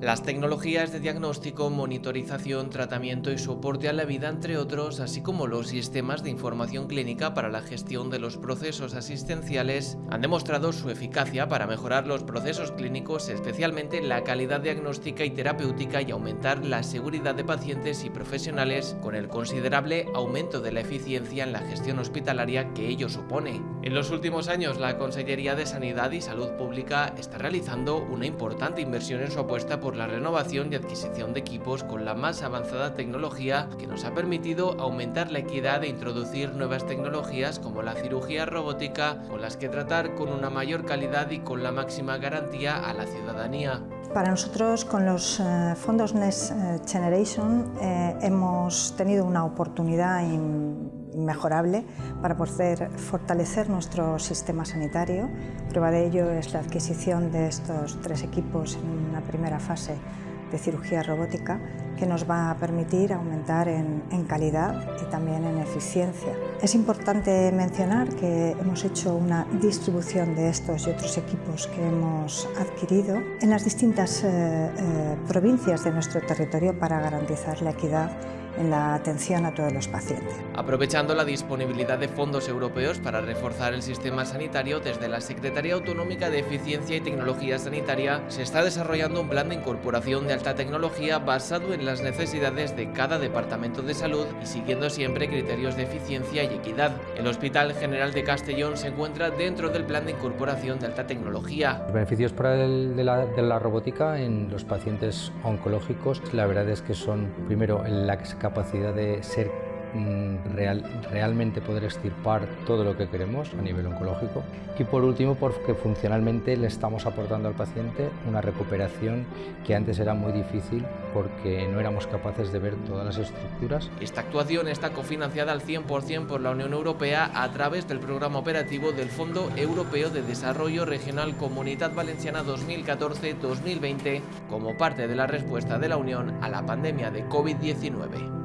las tecnologías de diagnóstico, monitorización, tratamiento y soporte a la vida, entre otros, así como los sistemas de información clínica para la gestión de los procesos asistenciales, han demostrado su eficacia para mejorar los procesos clínicos, especialmente la calidad diagnóstica y terapéutica y aumentar la seguridad de pacientes y profesionales con el considerable aumento de la eficiencia en la gestión hospitalaria que ello supone. En los últimos años, la Consellería de Sanidad y Salud Pública está realizando una importante inversión en su apuesta por la renovación y adquisición de equipos con la más avanzada tecnología que nos ha permitido aumentar la equidad e introducir nuevas tecnologías como la cirugía robótica con las que tratar con una mayor calidad y con la máxima garantía a la ciudadanía. Para nosotros, con los eh, fondos Next eh, Generation, eh, hemos tenido una oportunidad inmejorable para poder fortalecer nuestro sistema sanitario. Prueba de ello es la adquisición de estos tres equipos en una primera fase de cirugía robótica que nos va a permitir aumentar en, calidad y también en eficiencia. Es importante mencionar que hemos hecho una distribución de estos y otros equipos que hemos adquirido en las distintas eh, eh, provincias de nuestro territorio para garantizar la equidad en la atención a todos los pacientes. Aprovechando la disponibilidad de fondos europeos para reforzar el sistema sanitario, desde la Secretaría Autonómica de Eficiencia y Tecnología Sanitaria se está desarrollando un plan de incorporación de alta tecnología basado en las necesidades de cada departamento de salud y siguiendo siempre criterios de eficiencia y equidad. El Hospital General de Castellón se encuentra dentro del plan de incorporación de alta tecnología. Los beneficios para el, de, la, de la robótica en los pacientes oncológicos, la verdad es que son, primero, la capacidad de ser real, realmente poder extirpar todo lo que queremos a nivel oncológico. Y por último, porque funcionalmente le estamos aportando al paciente una recuperación que antes era muy difícil porque no éramos capaces de ver todas las estructuras. Esta actuación está cofinanciada al 100% por la Unión Europea a través del programa operativo del Fondo Europeo de Desarrollo Regional Comunidad Valenciana 2014-2020 como parte de la respuesta de la Unión a la pandemia de COVID-19.